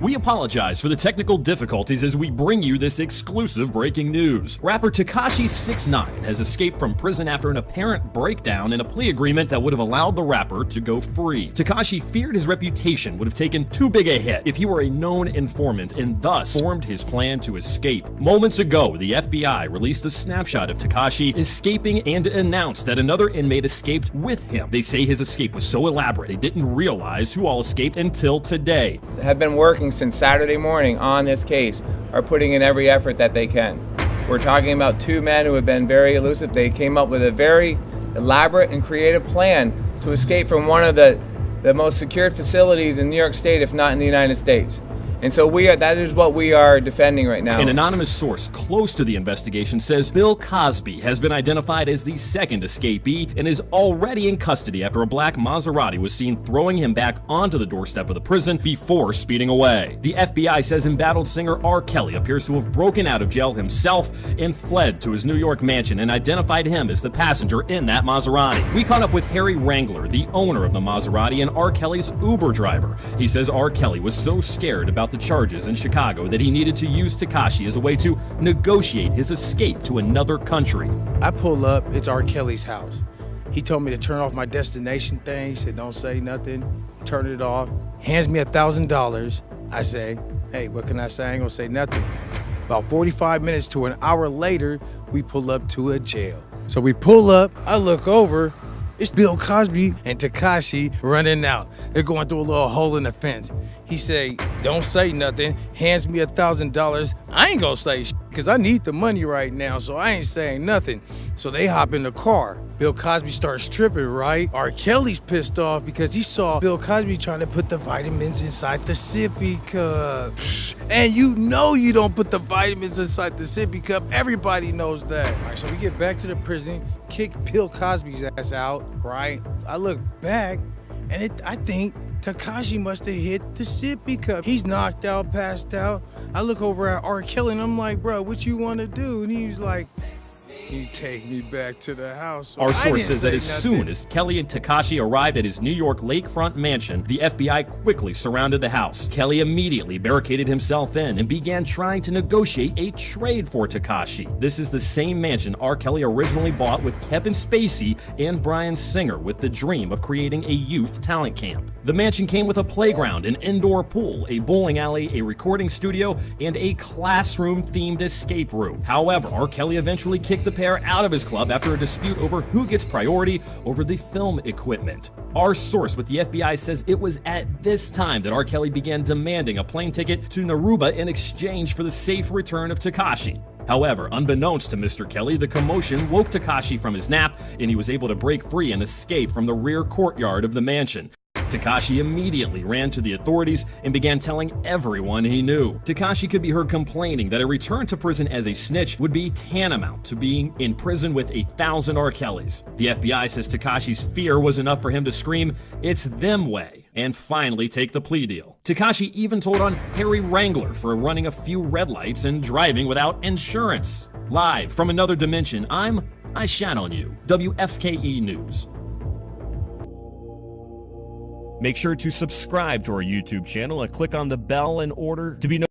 We apologize for the technical difficulties as we bring you this exclusive breaking news. Rapper Tekashi 69 has escaped from prison after an apparent breakdown in a plea agreement that would have allowed the rapper to go free. Tekashi feared his reputation would have taken too big a hit if he were a known informant and thus formed his plan to escape. Moments ago, the FBI released a snapshot of Tekashi escaping and announced that another inmate escaped with him. They say his escape was so elaborate they didn't realize who all escaped until today. Have been working since Saturday morning on this case are putting in every effort that they can. We're talking about two men who have been very elusive. They came up with a very elaborate and creative plan to escape from one of the, the most secured facilities in New York State, if not in the United States. And so we are, that is what we are defending right now. An anonymous source close to the investigation says Bill Cosby has been identified as the second escapee and is already in custody after a black Maserati was seen throwing him back onto the doorstep of the prison before speeding away. The FBI says embattled singer R. Kelly appears to have broken out of jail himself and fled to his New York mansion and identified him as the passenger in that Maserati. We caught up with Harry Wrangler, the owner of the Maserati and R. Kelly's Uber driver. He says R. Kelly was so scared about the charges in Chicago that he needed to use Tekashi as a way to negotiate his escape to another country. I pull up, it's R. Kelly's house. He told me to turn off my destination thing. He said, don't say nothing, turn it off. Hands me a $1,000. I say, hey, what can I say? I ain't gonna say nothing. About 45 minutes to an hour later, we pull up to a jail. So we pull up, I look over, it's Bill Cosby and Tekashi running out. They're going through a little hole in the fence. He say, don't say nothing, hands me a thousand dollars. I ain't gonna say because I need the money right now, so I ain't saying nothing. So they hop in the car. Bill Cosby starts tripping, right? R. Kelly's pissed off because he saw Bill Cosby trying to put the vitamins inside the sippy cup. And you know you don't put the vitamins inside the sippy cup. Everybody knows that. All right, so we get back to the prison, kick Bill Cosby's ass out, right? I look back, and it, I think Tekashi must have hit the sippy cup. He's knocked out, passed out. I look over at R. Kelly and I'm like, bro, what you want to do? And he's like, you take me back to the house. Our source says that as nothing. soon as Kelly and Tekashi arrived at his New York lakefront mansion, the FBI quickly surrounded the house. Kelly immediately barricaded himself in and began trying to negotiate a trade for Tekashi. This is the same mansion R. Kelly originally bought with Kevin Spacey and Bryan Singer with the dream of creating a youth talent camp. The mansion came with a playground, an indoor pool, a bowling alley, a recording studio, and a classroom-themed escape room. However, R. Kelly eventually kicked the pair out of his club after a dispute over who gets priority over the film equipment. Our source with the FBI says it was at this time that R. Kelly began demanding a plane ticket to Naruba in exchange for the safe return of Tekashi. However, unbeknownst to Mr. Kelly, the commotion woke Tekashi from his nap and he was able to break free and escape from the rear courtyard of the mansion. Tekashi immediately ran to the authorities and began telling everyone he knew. Tekashi could be heard complaining that a return to prison as a snitch would be tantamount to being in prison with a thousand R. Kellys. The FBI says Tekashi's fear was enough for him to scream, it's them way, and finally take the plea deal. Tekashi even told on Harry Wrangler for running a few red lights and driving without insurance. Live from another dimension, I'm I Shat on You, WFKE News. Make sure to subscribe to our YouTube channel and click on the bell in order to be notified